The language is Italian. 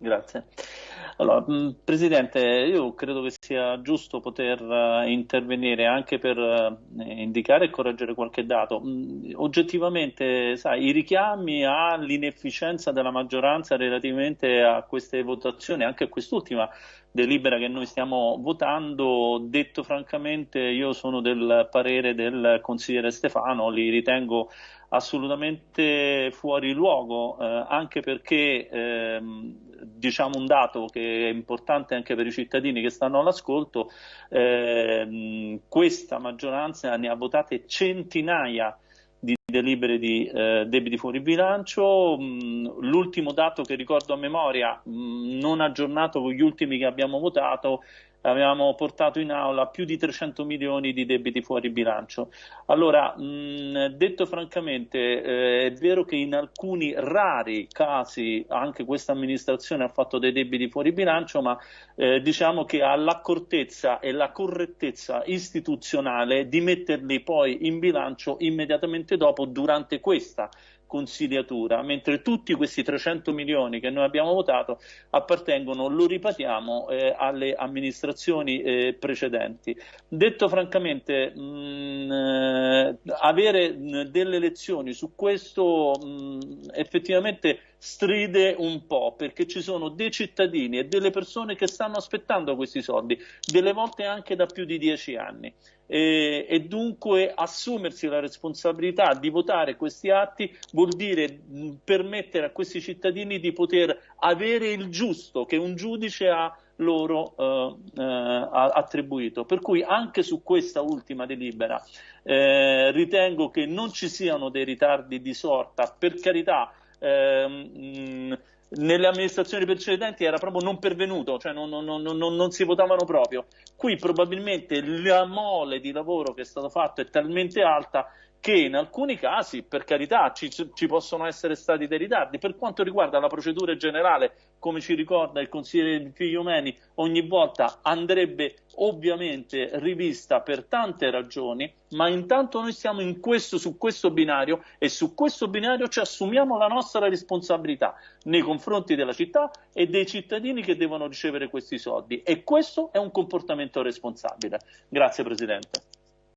Grazie. Allora, Presidente, io credo che sia giusto poter uh, intervenire anche per uh, indicare e correggere qualche dato. Oggettivamente, sai, i richiami all'inefficienza della maggioranza relativamente a queste votazioni, anche a quest'ultima delibera che noi stiamo votando, detto francamente, io sono del parere del consigliere Stefano, li ritengo assolutamente fuori luogo, eh, anche perché ehm, diciamo un dato che è importante anche per i cittadini che stanno all'ascolto, ehm, questa maggioranza ne ha votate centinaia di delibere di eh, debiti fuori bilancio. Mm, l'ultimo dato che ricordo a memoria, mh, mm, non aggiornato con gli ultimi che abbiamo votato, avevamo portato in aula più di 300 milioni di debiti fuori bilancio. Allora, mh, detto francamente, eh, è vero che in alcuni rari casi anche questa amministrazione ha fatto dei debiti fuori bilancio, ma eh, diciamo che ha l'accortezza e la correttezza istituzionale di metterli poi in bilancio immediatamente dopo durante questa consigliatura, mentre tutti questi 300 milioni che noi abbiamo votato appartengono, lo ripetiamo, eh, alle amministrazioni eh, precedenti. Detto francamente, mh, mm, avere mh, delle lezioni su questo mh, effettivamente stride un po' perché ci sono dei cittadini e delle persone che stanno aspettando questi soldi, delle volte anche da più di dieci anni. E, e, dunque assumersi la responsabilità di votare questi atti vuol dire permettere a questi cittadini di poter avere il giusto che un giudice ha loro eh, eh, attribuito. Per cui anche su questa ultima delibera eh, ritengo che non ci siano dei ritardi di sorta, per carità. Ehm, mh, nelle amministrazioni precedenti era proprio non pervenuto, cioè non, non, non, non, si votavano proprio. Qui probabilmente la mole di lavoro che è stato fatto è talmente alta che in alcuni casi, per carità, ci, ci, possono essere stati dei ritardi. Per quanto riguarda la procedura generale, come ci ricorda il consigliere Figliomeni, ogni volta andrebbe ovviamente rivista per tante ragioni, ma intanto noi siamo in questo, su questo binario e su questo binario ci assumiamo la nostra responsabilità nei confronti della città e dei cittadini che devono ricevere questi soldi e questo è un comportamento responsabile. Grazie Presidente.